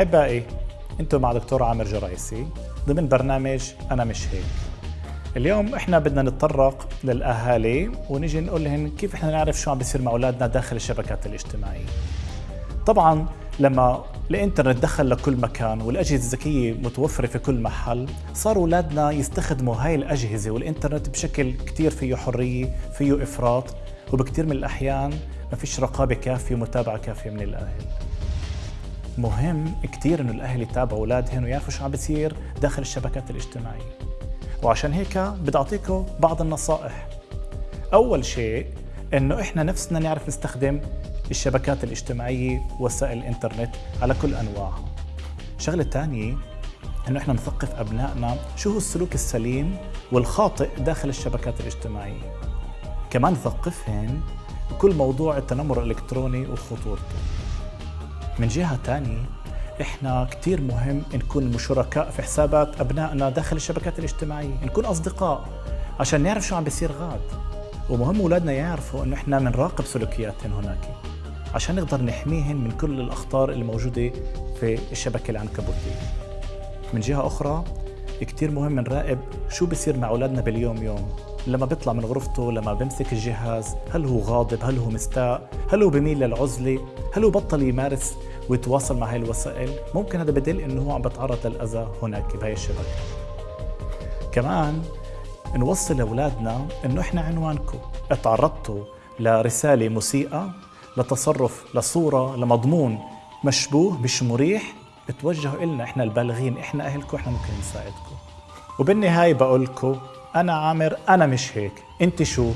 أحبائي أنتم مع دكتور عامر جرايسي ضمن برنامج أنا مش هيك اليوم إحنا بدنا نتطرق للأهالي ونجي نقول لهم كيف إحنا نعرف شو عم بيصير مع أولادنا داخل الشبكات الاجتماعية. طبعا لما الإنترنت دخل لكل مكان والأجهزة الذكية متوفرة في كل محل، صار أولادنا يستخدموا هاي الأجهزة والإنترنت بشكل كثير فيه حرية، فيه إفراط، وبكثير من الأحيان ما فيش رقابة كافية ومتابعة كافية من الأهل. مهم كثير إنه الأهل يتابعوا اولادهم ويعرفوا شو عم بيصير داخل الشبكات الاجتماعية. وعشان هيك بدي أعطيكم بعض النصائح. أول شيء إنه إحنا نفسنا نعرف نستخدم الشبكات الاجتماعية وسائل الإنترنت على كل أنواعها. الشغله الثانية إنه إحنا نثقف أبنائنا شو هو السلوك السليم والخاطئ داخل الشبكات الاجتماعية. كمان نثقفهم بكل موضوع التنمر الإلكتروني وخطورته. من جهة ثانية إحنا كثير مهم نكون شركاء في حسابات أبنائنا داخل الشبكات الاجتماعية، نكون أصدقاء عشان نعرف شو عم بيصير غاد. ومهم أولادنا يعرفوا إنه إحنا بنراقب سلوكياتهم هناك عشان نقدر نحميهم من كل الأخطار اللي موجوده في الشبكة العنكبوتية. من جهة أخرى كثير مهم نراقب شو بيصير مع أولادنا باليوم يوم لما بيطلع من غرفته لما بيمسك الجهاز هل هو غاضب؟ هل هو مستاء؟ هل هو بميل للعزلة؟ هل هو بطل يمارس ويتواصل مع هاي الوسائل؟ ممكن هذا بدل إنه هو عم بتعرض للأذى هناك بهاي الشبكة. كمان نوصل لأولادنا إنه إحنا عنوانكم. تعرضتوا لرسالة مسيئة لتصرف لصورة لمضمون مشبوه مش مريح توجهوا إلنا إحنا البالغين إحنا أهلكم إحنا ممكن نساعدكم. وبالنهاية بقول لكم أنا عامر أنا مش هيك. أنت شو؟